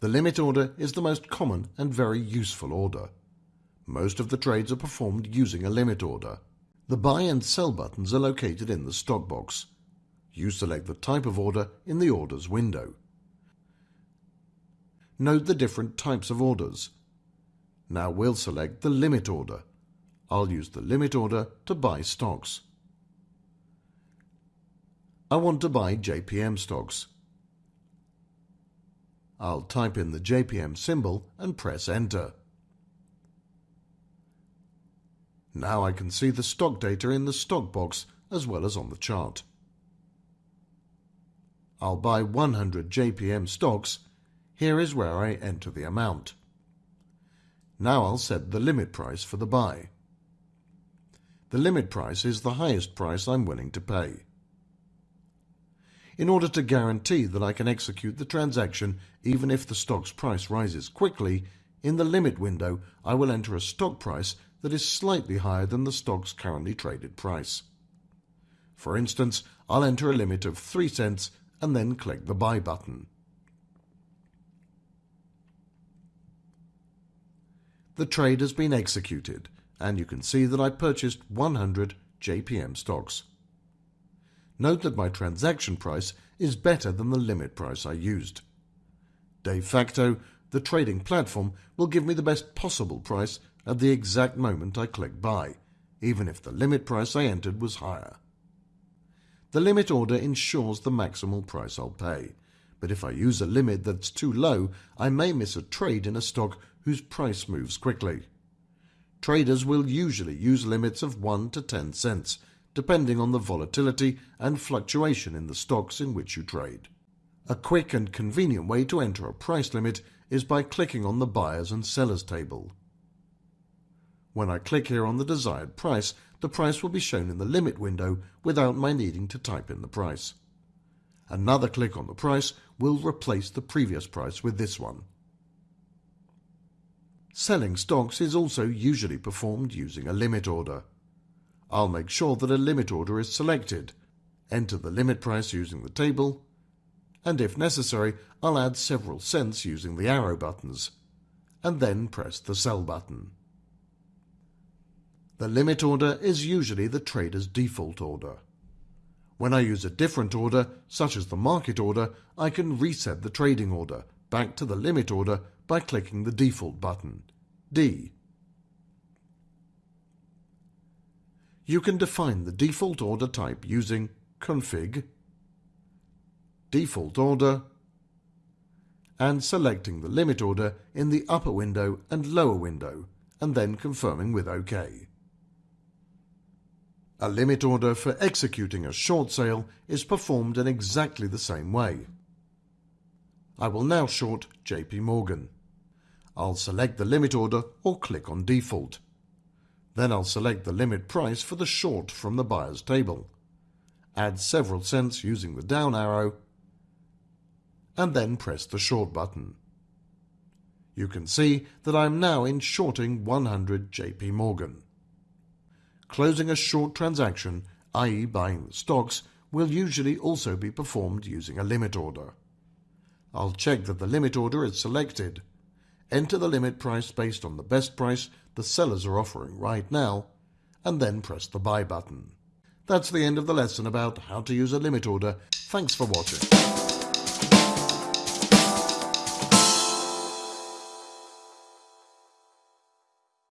The limit order is the most common and very useful order. Most of the trades are performed using a limit order. The buy and sell buttons are located in the stock box. You select the type of order in the orders window. Note the different types of orders. Now we'll select the limit order. I'll use the limit order to buy stocks. I want to buy JPM stocks. I'll type in the JPM symbol and press enter. Now I can see the stock data in the stock box as well as on the chart. I'll buy 100 JPM stocks. Here is where I enter the amount. Now I'll set the limit price for the buy. The limit price is the highest price I'm willing to pay. In order to guarantee that I can execute the transaction even if the stock's price rises quickly, in the limit window I will enter a stock price that is slightly higher than the stock's currently traded price. For instance, I'll enter a limit of 3 cents and then click the buy button. The trade has been executed and you can see that I purchased 100 JPM stocks. Note that my transaction price is better than the limit price I used. De facto, the trading platform will give me the best possible price at the exact moment I click buy, even if the limit price I entered was higher. The limit order ensures the maximal price I'll pay, but if I use a limit that's too low, I may miss a trade in a stock whose price moves quickly. Traders will usually use limits of 1 to 10 cents, depending on the volatility and fluctuation in the stocks in which you trade. A quick and convenient way to enter a price limit is by clicking on the buyers and sellers table. When I click here on the desired price, the price will be shown in the limit window without my needing to type in the price. Another click on the price will replace the previous price with this one. Selling stocks is also usually performed using a limit order. I'll make sure that a limit order is selected, enter the limit price using the table, and if necessary, I'll add several cents using the arrow buttons, and then press the sell button. The limit order is usually the trader's default order. When I use a different order, such as the market order, I can reset the trading order back to the limit order by clicking the default button, D. You can define the default order type using config, default order, and selecting the limit order in the upper window and lower window, and then confirming with OK. A limit order for executing a short sale is performed in exactly the same way. I will now short JP Morgan. I'll select the limit order or click on default. Then I'll select the limit price for the short from the buyer's table. Add several cents using the down arrow and then press the short button. You can see that I am now in shorting 100 JP Morgan. Closing a short transaction, i.e. buying the stocks, will usually also be performed using a limit order. I'll check that the limit order is selected. Enter the limit price based on the best price the sellers are offering right now, and then press the buy button. That's the end of the lesson about how to use a limit order. Thanks for watching.